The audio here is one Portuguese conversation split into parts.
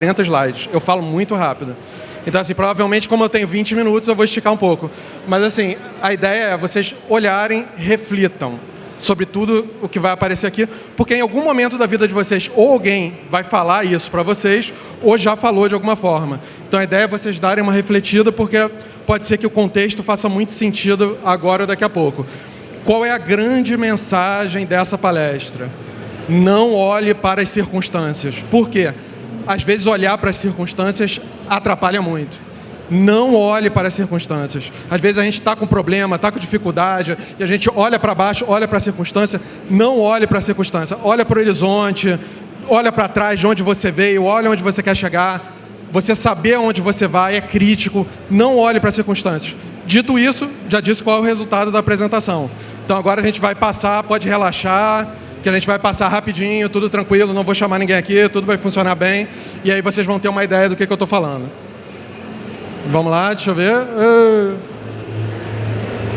40 slides. Eu falo muito rápido. Então, assim, provavelmente, como eu tenho 20 minutos, eu vou esticar um pouco. Mas, assim, a ideia é vocês olharem, reflitam sobre tudo o que vai aparecer aqui, porque em algum momento da vida de vocês, ou alguém vai falar isso para vocês, ou já falou de alguma forma. Então, a ideia é vocês darem uma refletida, porque pode ser que o contexto faça muito sentido agora ou daqui a pouco. Qual é a grande mensagem dessa palestra? Não olhe para as circunstâncias. Por quê? Às vezes, olhar para as circunstâncias atrapalha muito não olhe para as circunstâncias. Às vezes a gente está com problema, está com dificuldade, e a gente olha para baixo, olha para a circunstância, não olhe para a circunstância, olha para o horizonte, olha para trás de onde você veio, olha onde você quer chegar. Você saber onde você vai é crítico, não olhe para as circunstâncias. Dito isso, já disse qual é o resultado da apresentação. Então agora a gente vai passar, pode relaxar, que a gente vai passar rapidinho, tudo tranquilo, não vou chamar ninguém aqui, tudo vai funcionar bem, e aí vocês vão ter uma ideia do que, que eu estou falando. Vamos lá, deixa eu ver. Uh...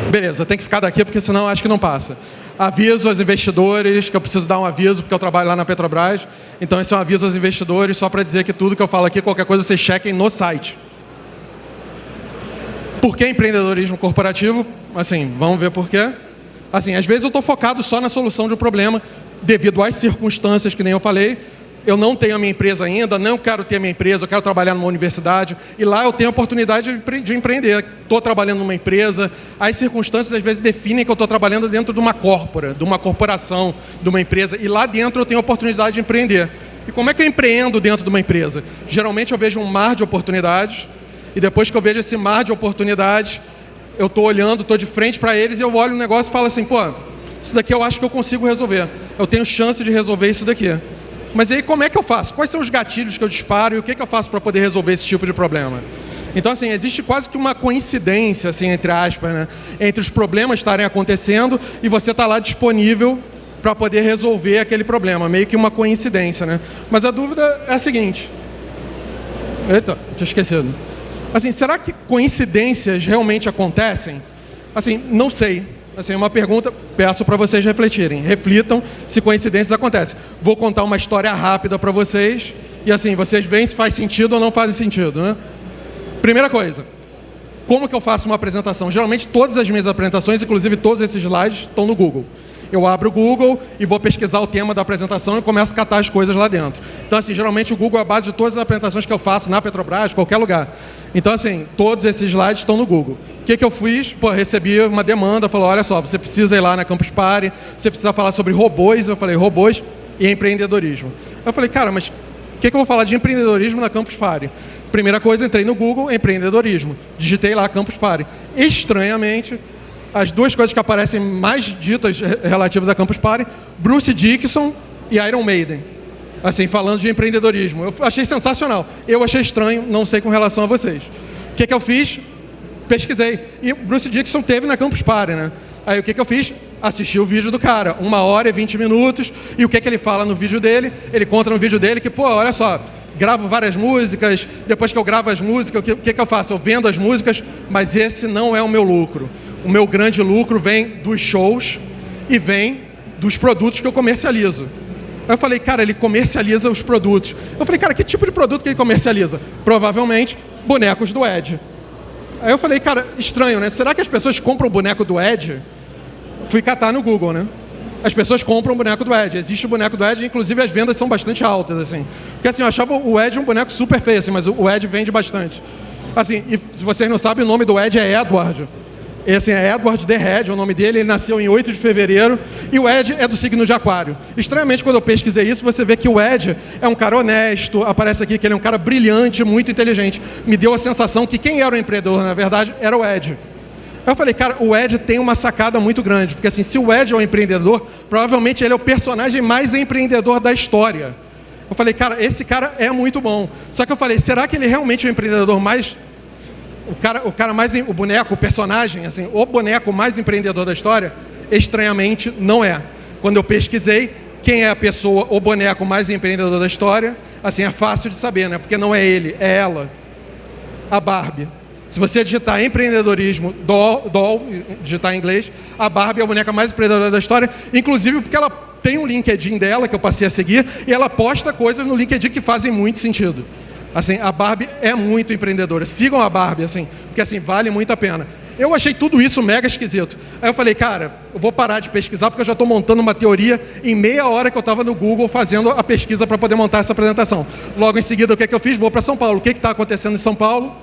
Beleza, tem que ficar daqui porque senão acho que não passa. Aviso aos investidores, que eu preciso dar um aviso porque eu trabalho lá na Petrobras. Então esse é um aviso aos investidores, só para dizer que tudo que eu falo aqui, qualquer coisa, vocês chequem no site. Por que empreendedorismo corporativo? Assim, vamos ver por quê. Assim, às vezes eu estou focado só na solução de um problema, devido às circunstâncias que nem eu falei, eu não tenho a minha empresa ainda, não quero ter a minha empresa, eu quero trabalhar numa universidade, e lá eu tenho a oportunidade de empreender. Estou trabalhando numa empresa, as circunstâncias às vezes definem que eu estou trabalhando dentro de uma corpora, de uma corporação, de uma empresa, e lá dentro eu tenho a oportunidade de empreender. E como é que eu empreendo dentro de uma empresa? Geralmente eu vejo um mar de oportunidades, e depois que eu vejo esse mar de oportunidades, eu estou olhando, estou de frente para eles, e eu olho o negócio e falo assim, pô, isso daqui eu acho que eu consigo resolver. Eu tenho chance de resolver isso daqui. Mas aí como é que eu faço? Quais são os gatilhos que eu disparo e o que, que eu faço para poder resolver esse tipo de problema? Então, assim, existe quase que uma coincidência, assim, entre aspas, né? entre os problemas estarem acontecendo e você estar tá lá disponível para poder resolver aquele problema. Meio que uma coincidência, né? Mas a dúvida é a seguinte. Eita, tinha esquecido. Assim, será que coincidências realmente acontecem? Assim, não sei. Assim, uma pergunta, peço para vocês refletirem. Reflitam se coincidências acontecem. Vou contar uma história rápida para vocês e assim, vocês veem se faz sentido ou não faz sentido, né? Primeira coisa, como que eu faço uma apresentação? Geralmente todas as minhas apresentações, inclusive todos esses slides, estão no Google eu abro o Google e vou pesquisar o tema da apresentação e começo a catar as coisas lá dentro. Então, assim, geralmente o Google é a base de todas as apresentações que eu faço na Petrobras, qualquer lugar. Então, assim, todos esses slides estão no Google. O que, que eu fiz? Pô, recebi uma demanda, falou, olha só, você precisa ir lá na Campus Party, você precisa falar sobre robôs. Eu falei, robôs e empreendedorismo. Eu falei, cara, mas o que, que eu vou falar de empreendedorismo na Campus Party? Primeira coisa, entrei no Google, empreendedorismo. Digitei lá Campus Party. Estranhamente, as duas coisas que aparecem mais ditas relativas a Campus Party, Bruce Dickinson e Iron Maiden. Assim, falando de empreendedorismo. Eu achei sensacional. Eu achei estranho, não sei com relação a vocês. O que, que eu fiz? Pesquisei. E Bruce Dickinson teve na Campus Party, né? Aí o que, que eu fiz? Assisti o vídeo do cara, uma hora e vinte minutos, e o que, que ele fala no vídeo dele? Ele conta no vídeo dele que, pô, olha só, gravo várias músicas, depois que eu gravo as músicas, o que, que, que eu faço? Eu vendo as músicas, mas esse não é o meu lucro o meu grande lucro vem dos shows e vem dos produtos que eu comercializo. Aí eu falei, cara, ele comercializa os produtos. Eu falei, cara, que tipo de produto que ele comercializa? Provavelmente bonecos do Ed. Aí eu falei, cara, estranho, né? Será que as pessoas compram o boneco do Ed? Fui catar no Google, né? As pessoas compram o boneco do Ed. Existe o boneco do Ed, inclusive as vendas são bastante altas, assim. Porque assim, eu achava o Ed um boneco super feio, assim, mas o Ed vende bastante. Assim, e se vocês não sabem, o nome do Ed é Edward. Esse é Edward The Red, é o nome dele, ele nasceu em 8 de fevereiro, e o Ed é do signo de aquário. Estranhamente, quando eu pesquisei isso, você vê que o Ed é um cara honesto, aparece aqui que ele é um cara brilhante, muito inteligente. Me deu a sensação que quem era o empreendedor, na verdade, era o Ed. Eu falei, cara, o Ed tem uma sacada muito grande, porque assim, se o Ed é o empreendedor, provavelmente ele é o personagem mais empreendedor da história. Eu falei, cara, esse cara é muito bom. Só que eu falei, será que ele realmente é o empreendedor mais o cara, o cara mais, o boneco, o personagem, assim, o boneco mais empreendedor da história, estranhamente não é. Quando eu pesquisei quem é a pessoa, o boneco mais empreendedor da história, assim, é fácil de saber, né? Porque não é ele, é ela, a Barbie. Se você digitar empreendedorismo, doll, doll, digitar em inglês, a Barbie é a boneca mais empreendedora da história, inclusive porque ela tem um LinkedIn dela que eu passei a seguir e ela posta coisas no LinkedIn que fazem muito sentido. Assim, a Barbie é muito empreendedora. Sigam a Barbie, assim, porque assim, vale muito a pena. Eu achei tudo isso mega esquisito. Aí eu falei, cara, eu vou parar de pesquisar porque eu já estou montando uma teoria em meia hora que eu estava no Google fazendo a pesquisa para poder montar essa apresentação. Logo em seguida, o que, é que eu fiz? Vou para São Paulo. O que está acontecendo em São Paulo?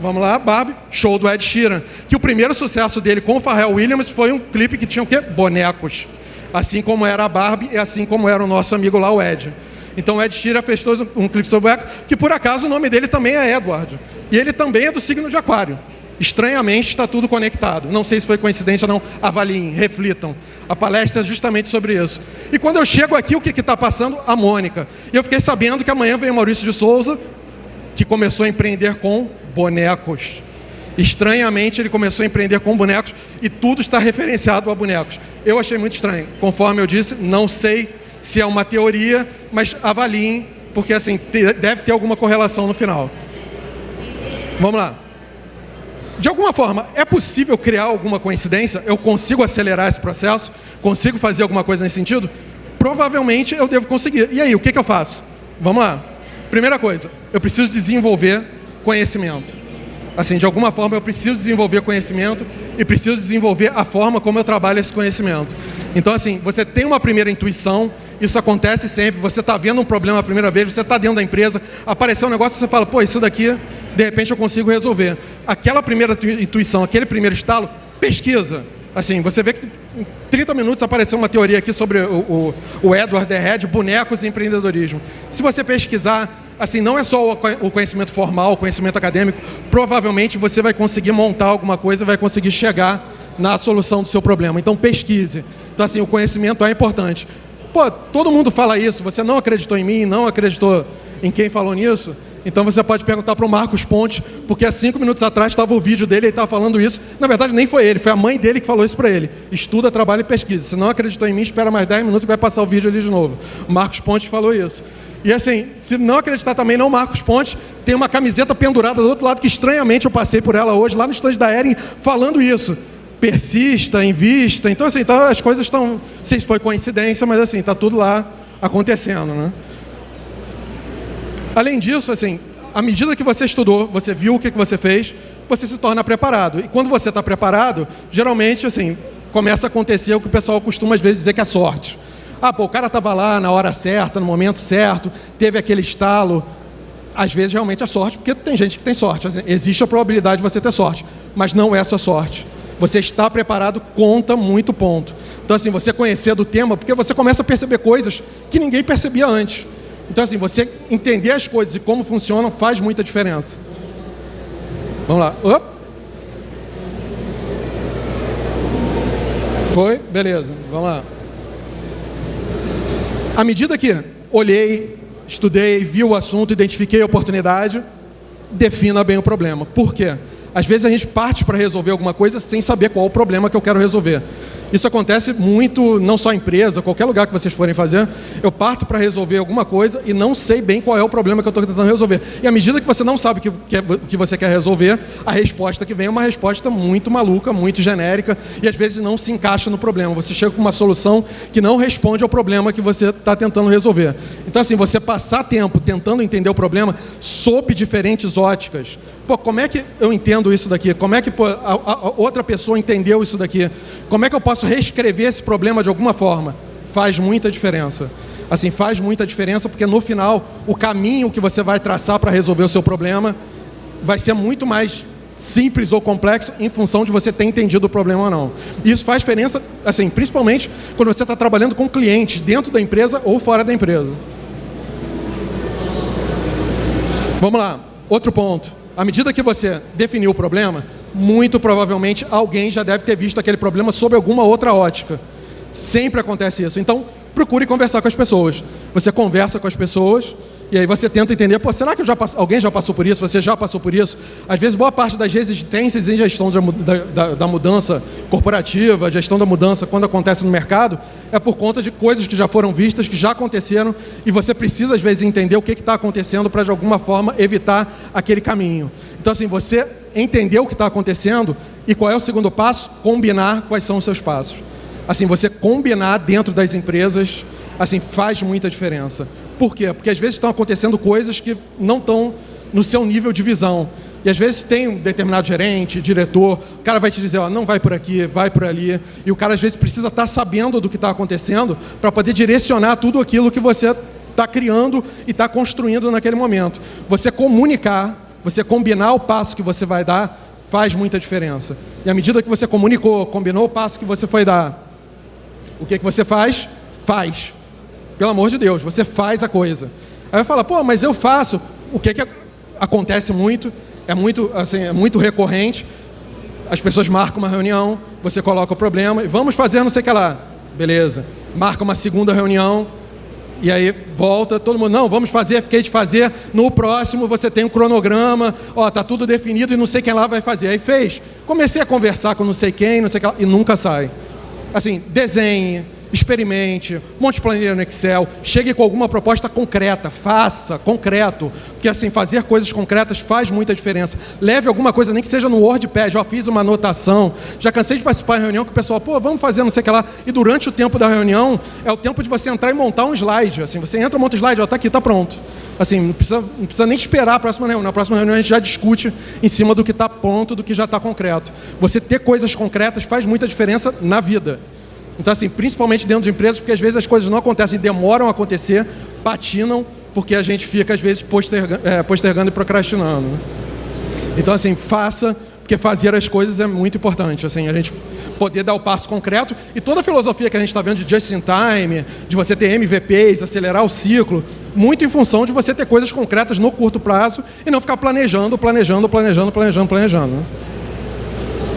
Vamos lá, Barbie, show do Ed Sheeran. Que o primeiro sucesso dele com o Pharrell Williams foi um clipe que tinha o quê? Bonecos. Assim como era a Barbie e assim como era o nosso amigo lá, o Ed. Então Ed Sheeran fez um clipe sobre o que por acaso o nome dele também é Edward. E ele também é do signo de Aquário. Estranhamente está tudo conectado. Não sei se foi coincidência ou não. Avaliem, reflitam. A palestra é justamente sobre isso. E quando eu chego aqui, o que está passando? A Mônica. E eu fiquei sabendo que amanhã vem o Maurício de Souza, que começou a empreender com bonecos. Estranhamente, ele começou a empreender com bonecos e tudo está referenciado a bonecos. Eu achei muito estranho. Conforme eu disse, não sei se é uma teoria, mas avaliem, porque assim, deve ter alguma correlação no final. Vamos lá. De alguma forma, é possível criar alguma coincidência? Eu consigo acelerar esse processo? Consigo fazer alguma coisa nesse sentido? Provavelmente eu devo conseguir. E aí, o que, que eu faço? Vamos lá. Primeira coisa, eu preciso desenvolver conhecimento. Assim, de alguma forma eu preciso desenvolver conhecimento e preciso desenvolver a forma como eu trabalho esse conhecimento. Então, assim, você tem uma primeira intuição, isso acontece sempre, você está vendo um problema a primeira vez, você está dentro da empresa, apareceu um negócio, você fala, pô, isso daqui, de repente eu consigo resolver. Aquela primeira intuição, aquele primeiro estalo, pesquisa. Assim, você vê que em 30 minutos apareceu uma teoria aqui sobre o, o, o Edward Head, bonecos e empreendedorismo. Se você pesquisar, assim, não é só o conhecimento formal, o conhecimento acadêmico, provavelmente você vai conseguir montar alguma coisa, vai conseguir chegar na solução do seu problema. Então pesquise. Então assim, o conhecimento é importante. Pô, todo mundo fala isso, você não acreditou em mim, não acreditou em quem falou nisso? Então você pode perguntar para o Marcos Ponte, porque há cinco minutos atrás estava o vídeo dele, ele estava falando isso. Na verdade, nem foi ele, foi a mãe dele que falou isso para ele. Estuda, trabalha e pesquisa. Se não acreditou em mim, espera mais 10 minutos que vai passar o vídeo ali de novo. Marcos Ponte falou isso. E assim, se não acreditar também, não Marcos Ponte, tem uma camiseta pendurada do outro lado que estranhamente eu passei por ela hoje, lá no estande da Ering, falando isso. Persista, invista. Então, assim, então as coisas estão. Não sei se foi coincidência, mas assim, está tudo lá acontecendo. Né? Além disso, assim, à medida que você estudou, você viu o que você fez, você se torna preparado. E quando você está preparado, geralmente, assim, começa a acontecer o que o pessoal costuma às vezes dizer que é sorte. Ah, pô, o cara estava lá na hora certa, no momento certo, teve aquele estalo. Às vezes realmente é sorte, porque tem gente que tem sorte. Existe a probabilidade de você ter sorte, mas não é só sorte. Você está preparado conta muito ponto. Então, assim, você conhecer do tema, porque você começa a perceber coisas que ninguém percebia antes. Então, assim, você entender as coisas e como funcionam faz muita diferença. Vamos lá. Opa. Foi? Beleza. Vamos lá. À medida que olhei, estudei, vi o assunto, identifiquei a oportunidade, defina bem o problema. Por quê? Às vezes a gente parte para resolver alguma coisa sem saber qual o problema que eu quero resolver. Isso acontece muito, não só em empresa, qualquer lugar que vocês forem fazer. Eu parto para resolver alguma coisa e não sei bem qual é o problema que eu estou tentando resolver. E à medida que você não sabe o que, que, que você quer resolver, a resposta que vem é uma resposta muito maluca, muito genérica e às vezes não se encaixa no problema. Você chega com uma solução que não responde ao problema que você está tentando resolver. Então, assim, você passar tempo tentando entender o problema sob diferentes óticas. Pô, como é que eu entendo isso daqui? Como é que pô, a, a, outra pessoa entendeu isso daqui? Como é que eu posso reescrever esse problema de alguma forma? Faz muita diferença. Assim, faz muita diferença porque no final o caminho que você vai traçar para resolver o seu problema vai ser muito mais simples ou complexo em função de você ter entendido o problema ou não. Isso faz diferença, assim, principalmente quando você está trabalhando com clientes dentro da empresa ou fora da empresa. Vamos lá, outro ponto à medida que você definiu o problema, muito provavelmente alguém já deve ter visto aquele problema sob alguma outra ótica. Sempre acontece isso. Então, procure conversar com as pessoas. Você conversa com as pessoas e aí você tenta entender, pô, será que já alguém já passou por isso? Você já passou por isso? Às vezes, boa parte das resistências em gestão da, da, da mudança corporativa, gestão da mudança, quando acontece no mercado, é por conta de coisas que já foram vistas, que já aconteceram, e você precisa, às vezes, entender o que está acontecendo para, de alguma forma, evitar aquele caminho. Então, assim, você entender o que está acontecendo e qual é o segundo passo? Combinar quais são os seus passos. Assim, você combinar dentro das empresas, assim, faz muita diferença Por quê? Porque às vezes estão acontecendo coisas que não estão no seu nível de visão. E às vezes tem um determinado gerente, diretor, o cara vai te dizer, ó, não vai por aqui, vai por ali. E o cara às vezes precisa estar tá sabendo do que está acontecendo para poder direcionar tudo aquilo que você está criando e está construindo naquele momento. Você comunicar, você combinar o passo que você vai dar, faz muita diferença. E à medida que você comunicou, combinou o passo que você foi dar, o que, que você faz? Faz. Pelo amor de Deus, você faz a coisa. Aí vai falar, pô, mas eu faço. O que, que acontece muito? É muito, assim, é muito recorrente. As pessoas marcam uma reunião, você coloca o problema e vamos fazer não sei o que lá. Beleza. Marca uma segunda reunião, e aí volta, todo mundo, não, vamos fazer, fiquei de fazer, no próximo você tem um cronograma, ó, tá tudo definido e não sei quem lá vai fazer. Aí fez. Comecei a conversar com não sei quem, não sei quem lá, e nunca sai. Assim, desenhe, experimente, monte planilha no Excel, chegue com alguma proposta concreta, faça, concreto, porque assim, fazer coisas concretas faz muita diferença. Leve alguma coisa, nem que seja no WordPad, já fiz uma anotação, já cansei de participar de reunião com o pessoal, pô, vamos fazer não sei o que lá, e durante o tempo da reunião, é o tempo de você entrar e montar um slide, assim, você entra, monta um slide, ó, tá aqui, tá pronto. Assim, não precisa, não precisa nem esperar a próxima reunião, na próxima reunião a gente já discute em cima do que está pronto, do que já está concreto. Você ter coisas concretas faz muita diferença na vida. Então, assim, principalmente dentro de empresas, porque às vezes as coisas não acontecem, demoram a acontecer, patinam, porque a gente fica, às vezes, postergando, é, postergando e procrastinando. Né? Então, assim, faça, porque fazer as coisas é muito importante. Assim, a gente poder dar o passo concreto. E toda a filosofia que a gente está vendo de just in time, de você ter MVPs, acelerar o ciclo, muito em função de você ter coisas concretas no curto prazo e não ficar planejando, planejando, planejando, planejando, planejando. Né?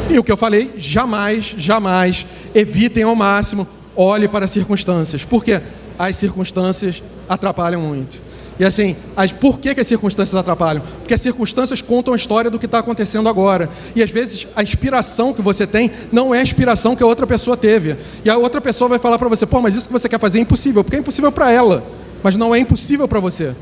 E o que eu falei, jamais, jamais evitem ao máximo, olhe para as circunstâncias. Por quê? As circunstâncias atrapalham muito. E assim, as, por que, que as circunstâncias atrapalham? Porque as circunstâncias contam a história do que está acontecendo agora. E às vezes a inspiração que você tem não é a inspiração que a outra pessoa teve. E a outra pessoa vai falar para você, pô, mas isso que você quer fazer é impossível, porque é impossível para ela, mas não é impossível para você.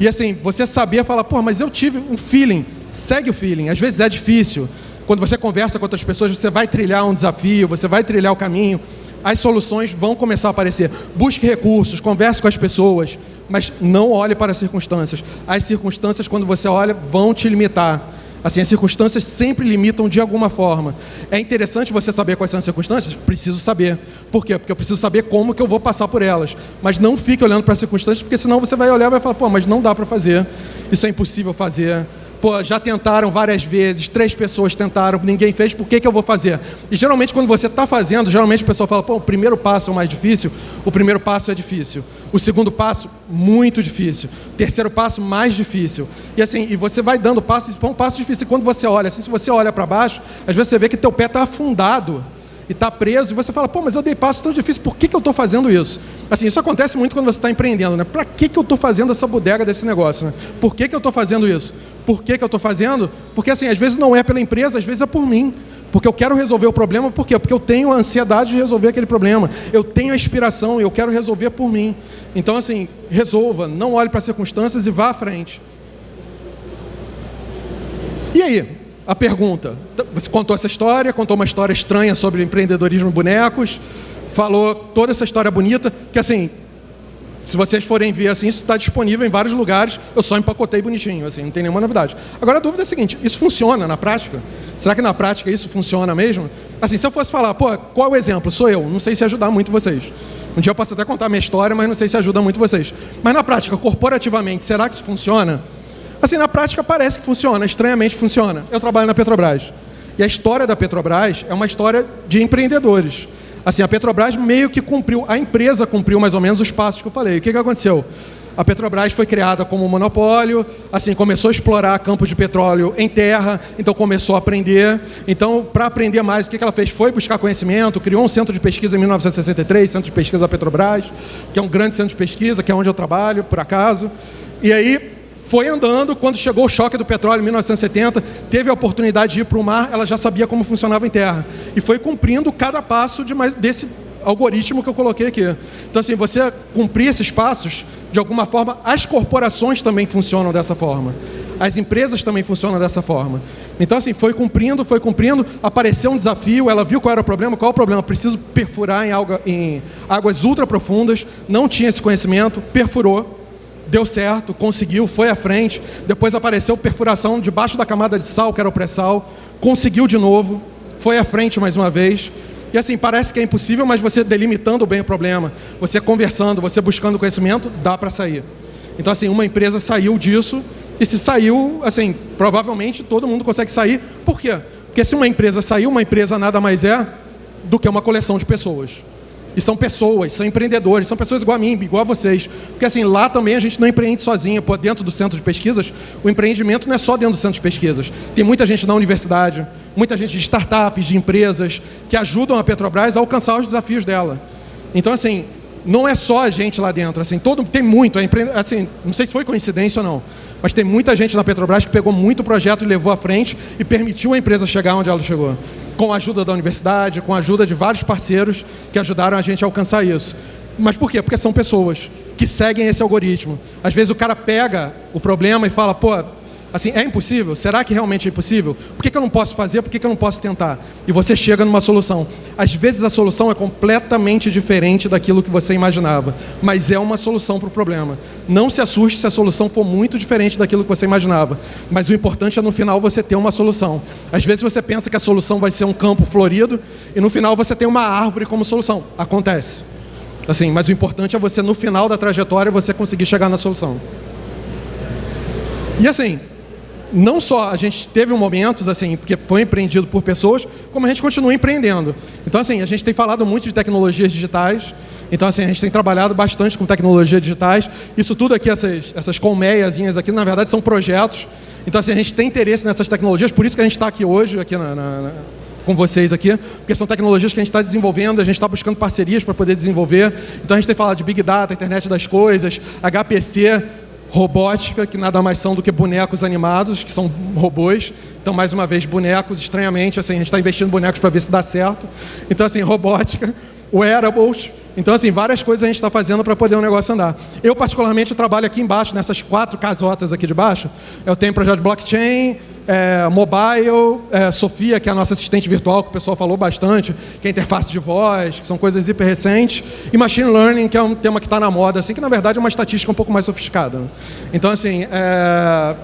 E assim, você saber falar, pô, mas eu tive um feeling, segue o feeling, às vezes é difícil, quando você conversa com outras pessoas, você vai trilhar um desafio, você vai trilhar o caminho, as soluções vão começar a aparecer. Busque recursos, converse com as pessoas, mas não olhe para as circunstâncias. As circunstâncias, quando você olha, vão te limitar. Assim, as circunstâncias sempre limitam de alguma forma. É interessante você saber quais são as circunstâncias? Preciso saber. Por quê? Porque eu preciso saber como que eu vou passar por elas. Mas não fique olhando para as circunstâncias, porque senão você vai olhar e vai falar, pô, mas não dá para fazer. Isso é impossível fazer Pô, já tentaram várias vezes, três pessoas tentaram, ninguém fez, por que, que eu vou fazer? E geralmente quando você está fazendo, geralmente o pessoal fala, pô, o primeiro passo é o mais difícil, o primeiro passo é difícil. O segundo passo, muito difícil. O terceiro passo, mais difícil. E assim, e você vai dando passos, é um passo difícil. E quando você olha, assim, se você olha para baixo, às vezes você vê que teu pé está afundado e está preso, e você fala, pô, mas eu dei passo tão difícil, por que, que eu estou fazendo isso? Assim, isso acontece muito quando você está empreendendo, né? Para que, que eu estou fazendo essa bodega desse negócio? Né? Por que, que eu estou fazendo isso? Por que, que eu estou fazendo? Porque, assim, às vezes não é pela empresa, às vezes é por mim. Porque eu quero resolver o problema, por quê? Porque eu tenho a ansiedade de resolver aquele problema. Eu tenho a inspiração, eu quero resolver por mim. Então, assim, resolva, não olhe para as circunstâncias e vá à frente. E aí? A pergunta. Você contou essa história, contou uma história estranha sobre empreendedorismo bonecos, falou toda essa história bonita, que assim, se vocês forem ver assim, isso está disponível em vários lugares, eu só empacotei bonitinho, assim, não tem nenhuma novidade. Agora a dúvida é a seguinte, isso funciona na prática? Será que na prática isso funciona mesmo? Assim, se eu fosse falar, pô, qual é o exemplo? Sou eu, não sei se ajudar muito vocês. Um dia eu posso até contar minha história, mas não sei se ajuda muito vocês. Mas na prática, corporativamente, será que isso funciona? Assim, na prática parece que funciona, estranhamente funciona. Eu trabalho na Petrobras. E a história da Petrobras é uma história de empreendedores. Assim, a Petrobras meio que cumpriu, a empresa cumpriu mais ou menos os passos que eu falei. O que, que aconteceu? A Petrobras foi criada como um monopólio, assim, começou a explorar campos de petróleo em terra, então começou a aprender. Então, para aprender mais, o que ela fez? Foi buscar conhecimento, criou um centro de pesquisa em 1963, Centro de Pesquisa da Petrobras, que é um grande centro de pesquisa, que é onde eu trabalho, por acaso. E aí, foi andando, quando chegou o choque do petróleo em 1970, teve a oportunidade de ir para o mar, ela já sabia como funcionava em terra. E foi cumprindo cada passo de mais, desse algoritmo que eu coloquei aqui. Então, assim, você cumprir esses passos, de alguma forma, as corporações também funcionam dessa forma. As empresas também funcionam dessa forma. Então, assim, foi cumprindo, foi cumprindo, apareceu um desafio, ela viu qual era o problema, qual é o problema? Preciso perfurar em, em águas ultra profundas, não tinha esse conhecimento, perfurou, deu certo, conseguiu, foi à frente, depois apareceu perfuração debaixo da camada de sal, que era o pré-sal, conseguiu de novo, foi à frente mais uma vez, e assim, parece que é impossível, mas você delimitando bem o problema, você conversando, você buscando conhecimento, dá para sair. Então, assim, uma empresa saiu disso, e se saiu, assim, provavelmente todo mundo consegue sair. Por quê? Porque se uma empresa saiu, uma empresa nada mais é do que uma coleção de pessoas. E são pessoas, são empreendedores, são pessoas igual a mim, igual a vocês. Porque assim, lá também a gente não empreende sozinho. Pô, dentro do centro de pesquisas, o empreendimento não é só dentro do centro de pesquisas. Tem muita gente na universidade, muita gente de startups, de empresas, que ajudam a Petrobras a alcançar os desafios dela. Então, assim, não é só a gente lá dentro, assim, todo, tem muito, assim, não sei se foi coincidência ou não, mas tem muita gente na Petrobras que pegou muito projeto e levou à frente e permitiu a empresa chegar onde ela chegou. Com a ajuda da universidade, com a ajuda de vários parceiros que ajudaram a gente a alcançar isso. Mas por quê? Porque são pessoas que seguem esse algoritmo. Às vezes o cara pega o problema e fala, pô, Assim, é impossível? Será que realmente é impossível? Por que, que eu não posso fazer? Por que, que eu não posso tentar? E você chega numa solução. Às vezes a solução é completamente diferente daquilo que você imaginava, mas é uma solução para o problema. Não se assuste se a solução for muito diferente daquilo que você imaginava, mas o importante é no final você ter uma solução. Às vezes você pensa que a solução vai ser um campo florido e no final você tem uma árvore como solução. Acontece. Assim, mas o importante é você no final da trajetória você conseguir chegar na solução. E assim, não só a gente teve momentos assim, porque foi empreendido por pessoas, como a gente continua empreendendo. Então assim, a gente tem falado muito de tecnologias digitais. Então assim, a gente tem trabalhado bastante com tecnologias digitais. Isso tudo aqui, essas, essas colmeiazinhas aqui, na verdade são projetos. Então assim, a gente tem interesse nessas tecnologias, por isso que a gente está aqui hoje, aqui na, na, na com vocês aqui, porque são tecnologias que a gente está desenvolvendo, a gente está buscando parcerias para poder desenvolver. Então a gente tem falado de Big Data, Internet das Coisas, HPC, robótica, que nada mais são do que bonecos animados, que são robôs. Então, mais uma vez, bonecos, estranhamente, assim, a gente está investindo em bonecos para ver se dá certo. Então, assim, robótica, wearables. Então, assim, várias coisas a gente está fazendo para poder o negócio andar. Eu, particularmente, trabalho aqui embaixo, nessas quatro casotas aqui de baixo. Eu tenho projeto de blockchain, é, mobile, é, Sofia, que é a nossa assistente virtual, que o pessoal falou bastante, que é interface de voz, que são coisas hiper recentes, e machine learning, que é um tema que está na moda, assim, que na verdade é uma estatística um pouco mais sofisticada. Né? Então, assim, é,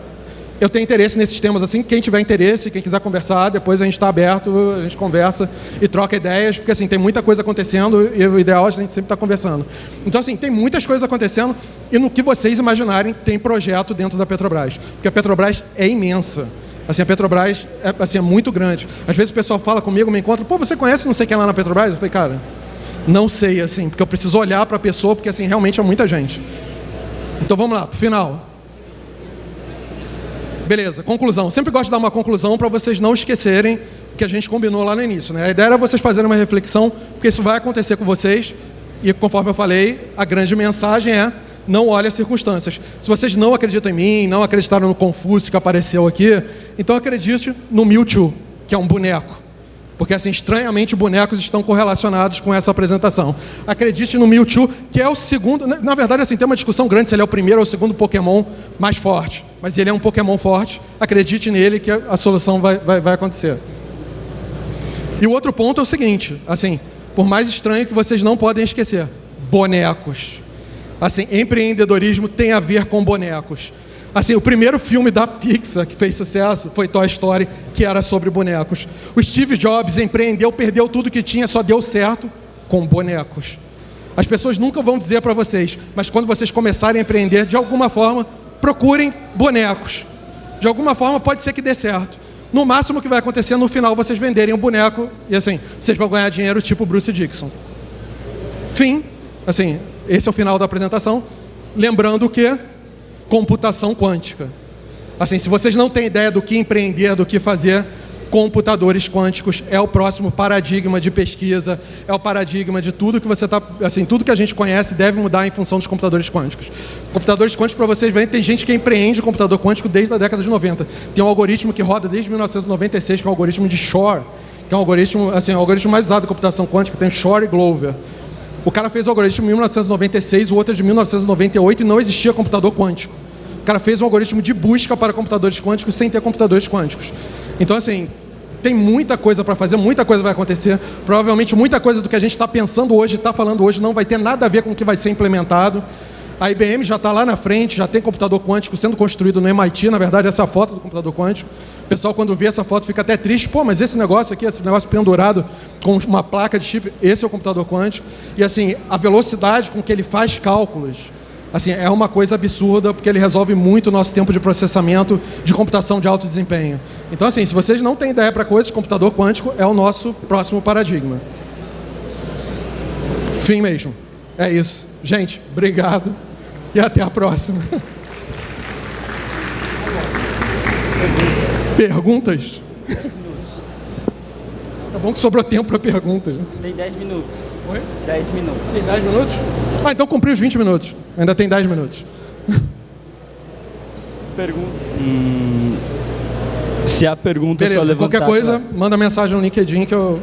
eu tenho interesse nesses temas assim. Quem tiver interesse, quem quiser conversar, depois a gente está aberto, a gente conversa e troca ideias, porque assim tem muita coisa acontecendo e o ideal é a gente sempre estar tá conversando. Então assim tem muitas coisas acontecendo e no que vocês imaginarem tem projeto dentro da Petrobras, porque a Petrobras é imensa. Assim, a Petrobras é, assim, é muito grande. Às vezes o pessoal fala comigo, me encontra, pô, você conhece não sei quem lá na Petrobras? Eu falei, cara, não sei, assim, porque eu preciso olhar para a pessoa, porque assim, realmente é muita gente. Então vamos lá, pro final. Beleza, conclusão. Sempre gosto de dar uma conclusão para vocês não esquecerem que a gente combinou lá no início. Né? A ideia era vocês fazerem uma reflexão, porque isso vai acontecer com vocês. E conforme eu falei, a grande mensagem é não olhe as circunstâncias. Se vocês não acreditam em mim, não acreditaram no Confúcio que apareceu aqui, então acredite no Mewtwo, que é um boneco. Porque, assim, estranhamente, bonecos estão correlacionados com essa apresentação. Acredite no Mewtwo, que é o segundo... Na verdade, assim, tem uma discussão grande se ele é o primeiro ou o segundo Pokémon mais forte. Mas ele é um Pokémon forte. Acredite nele que a solução vai, vai, vai acontecer. E o outro ponto é o seguinte, assim, por mais estranho que vocês não podem esquecer, bonecos. Assim, empreendedorismo tem a ver com bonecos. Assim, o primeiro filme da Pixar que fez sucesso foi Toy Story, que era sobre bonecos. O Steve Jobs empreendeu, perdeu tudo que tinha, só deu certo com bonecos. As pessoas nunca vão dizer para vocês, mas quando vocês começarem a empreender, de alguma forma, procurem bonecos. De alguma forma pode ser que dê certo. No máximo que vai acontecer no final vocês venderem o um boneco e assim, vocês vão ganhar dinheiro tipo Bruce Dixon. Fim. Assim, esse é o final da apresentação. Lembrando que computação quântica. Assim, se vocês não têm ideia do que empreender, do que fazer, computadores quânticos é o próximo paradigma de pesquisa, é o paradigma de tudo que você está, assim, tudo que a gente conhece deve mudar em função dos computadores quânticos. Computadores quânticos, para vocês verem, tem gente que empreende computador quântico desde a década de 90. Tem um algoritmo que roda desde 1996, que é o algoritmo de Shor, que é um algoritmo, assim, o algoritmo mais usado em computação quântica, tem Shor e Glover. O cara fez o algoritmo em 1996, o outro é de 1998 e não existia computador quântico. O cara fez um algoritmo de busca para computadores quânticos sem ter computadores quânticos. Então, assim, tem muita coisa para fazer, muita coisa vai acontecer. Provavelmente muita coisa do que a gente está pensando hoje, está falando hoje, não vai ter nada a ver com o que vai ser implementado. A IBM já está lá na frente, já tem computador quântico sendo construído no MIT, na verdade, essa foto do computador quântico. O pessoal, quando vê essa foto, fica até triste. Pô, mas esse negócio aqui, esse negócio pendurado com uma placa de chip, esse é o computador quântico. E assim, a velocidade com que ele faz cálculos, assim, é uma coisa absurda, porque ele resolve muito o nosso tempo de processamento de computação de alto desempenho. Então, assim, se vocês não têm ideia para coisas, computador quântico é o nosso próximo paradigma. Fim mesmo. É isso. Gente, obrigado e até a próxima. Perguntas? É bom que sobrou tempo para perguntas. Tem 10 minutos. Oi? 10 minutos. Tem 10 minutos? Ah, então cumpri os 20 minutos. Ainda tem 10 minutos. Pergunta. Hum, se a pergunta Beleza, só levantar... qualquer coisa, manda mensagem no LinkedIn que eu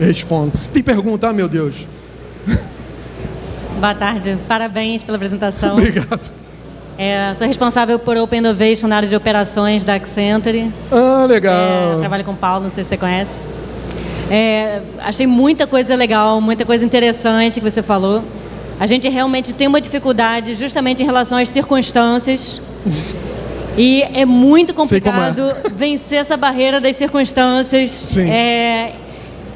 respondo. Tem pergunta? Ah, meu Deus. Boa tarde, parabéns pela apresentação. Obrigado. É, sou responsável por Open Innovation na área de operações da Accenture. Ah, É, legal. trabalho com o Paulo, não sei se você conhece. É, achei muita coisa legal, muita coisa interessante que você falou. A gente realmente tem uma dificuldade justamente em relação às circunstâncias. E é muito é. complicado vencer essa barreira das circunstâncias. Sim. É,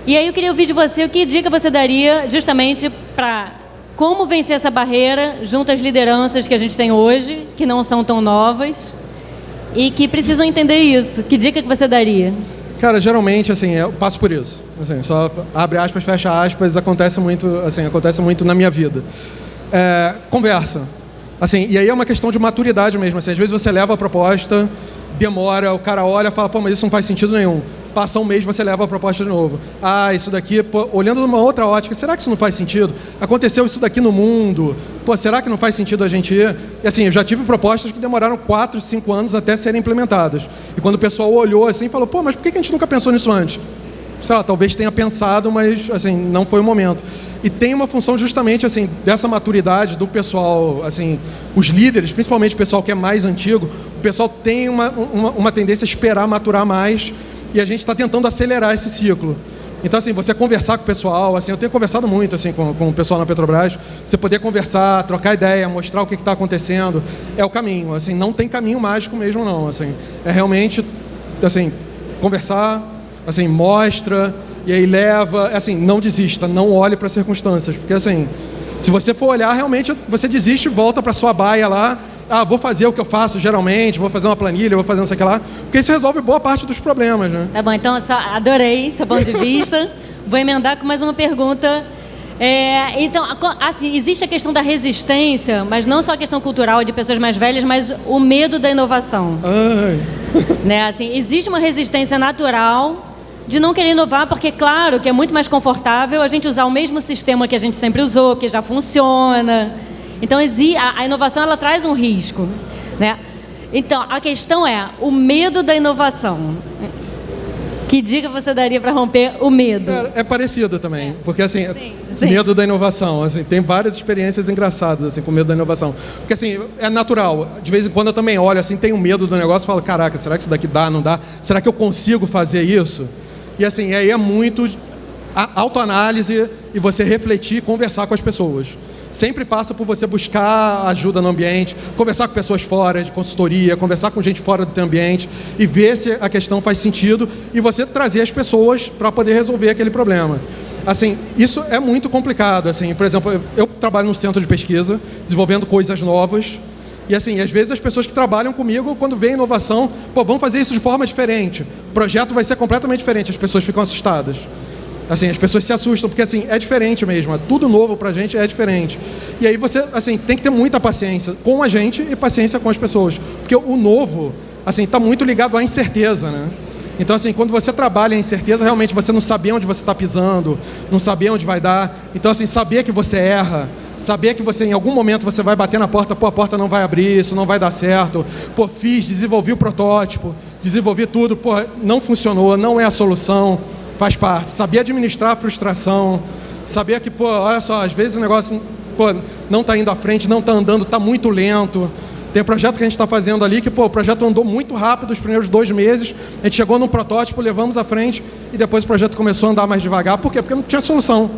e aí eu queria ouvir de você o que dica você daria justamente para como vencer essa barreira junto às lideranças que a gente tem hoje, que não são tão novas e que precisam entender isso. Que dica que você daria? Cara, geralmente, assim, eu passo por isso. Assim, só abre aspas, fecha aspas, acontece muito, assim, acontece muito na minha vida. É, conversa. Assim, e aí é uma questão de maturidade mesmo. Assim, às vezes você leva a proposta, demora, o cara olha e fala, pô, mas isso não faz sentido nenhum. Passa um mês, você leva a proposta de novo. Ah, isso daqui, pô, olhando numa outra ótica, será que isso não faz sentido? Aconteceu isso daqui no mundo. Pô, será que não faz sentido a gente ir? E assim, eu já tive propostas que demoraram 4, 5 anos até serem implementadas. E quando o pessoal olhou assim, falou, pô, mas por que a gente nunca pensou nisso antes? sei lá, talvez tenha pensado, mas assim, não foi o momento. E tem uma função justamente assim dessa maturidade do pessoal, assim, os líderes, principalmente o pessoal que é mais antigo, o pessoal tem uma, uma, uma tendência a esperar maturar mais e a gente está tentando acelerar esse ciclo. Então, assim, você conversar com o pessoal, assim, eu tenho conversado muito assim, com, com o pessoal na Petrobras, você poder conversar, trocar ideia, mostrar o que está acontecendo, é o caminho. Assim, não tem caminho mágico mesmo, não. Assim, é realmente, assim, conversar, assim, mostra, e aí leva, assim, não desista, não olhe para as circunstâncias, porque assim, se você for olhar, realmente você desiste e volta para sua baia lá, ah, vou fazer o que eu faço geralmente, vou fazer uma planilha, vou fazer não sei o que lá, porque isso resolve boa parte dos problemas, né? Tá bom, então eu só adorei seu ponto de vista. Vou emendar com mais uma pergunta. É, então, assim, existe a questão da resistência, mas não só a questão cultural de pessoas mais velhas, mas o medo da inovação. Ai, né? Assim, existe uma resistência natural de não querer inovar, porque, claro, que é muito mais confortável a gente usar o mesmo sistema que a gente sempre usou, que já funciona. Então, a, inovação ela traz um risco. Né? Então, a questão é o medo da inovação. Que dica você daria para romper o medo? Cara, é parecido também, porque assim, Sim, sim. medo da inovação, assim, tem várias experiências engraçadas assim com medo da inovação, porque assim é natural. De vez em quando eu também olho assim, tenho medo do negócio, e falo, caraca, será que isso daqui dá, não dá? Será que eu consigo fazer isso? E assim, aí é muito autoanálise e você refletir, conversar com as pessoas. Sempre passa por você buscar ajuda no ambiente, conversar com pessoas fora de consultoria, conversar com gente fora do teu ambiente e ver se a questão faz sentido e você trazer as pessoas para poder resolver aquele problema. Assim, isso é muito complicado. Assim, por exemplo, eu trabalho num centro de pesquisa, desenvolvendo coisas novas. E assim, às vezes as pessoas que trabalham comigo, quando vê inovação, pô, vamos fazer isso de forma diferente. O projeto vai ser completamente diferente. As pessoas ficam assustadas. Assim, as pessoas se assustam, porque assim, é diferente mesmo, é tudo novo pra gente, é diferente. E aí você, assim, tem que ter muita paciência com a gente e paciência com as pessoas. Porque o novo, assim, tá muito ligado à incerteza, né? Então, assim, quando você trabalha em incerteza, realmente você não saber onde você está pisando, não saber onde vai dar. Então, assim, saber que você erra, saber que você, em algum momento, você vai bater na porta, pô, a porta não vai abrir, isso não vai dar certo. Pô, fiz, desenvolvi o protótipo, desenvolvi tudo, pô, não funcionou, não é a solução faz parte. Saber administrar a frustração, saber que, pô, olha só, às vezes o negócio pô, não está indo à frente, não está andando, está muito lento. Tem projeto que a gente está fazendo ali que, pô, o projeto andou muito rápido os primeiros dois meses, a gente chegou num protótipo, levamos à frente e depois o projeto começou a andar mais devagar. Por quê? Porque não tinha solução.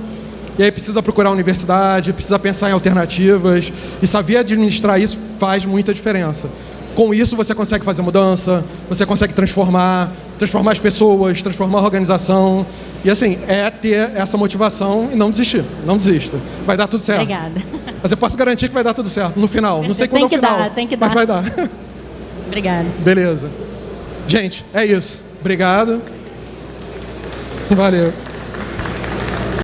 E aí precisa procurar universidade, precisa pensar em alternativas e saber administrar isso faz muita diferença. Com isso você consegue fazer mudança, você consegue transformar, transformar as pessoas, transformar a organização. E assim, é ter essa motivação e não desistir. Não desista. Vai dar tudo certo. Obrigada. Mas eu posso garantir que vai dar tudo certo no final. Não sei quando Tem é o que final. dar, tem que mas dar. vai dar. Obrigada. Beleza. Gente, é isso. Obrigado. Valeu.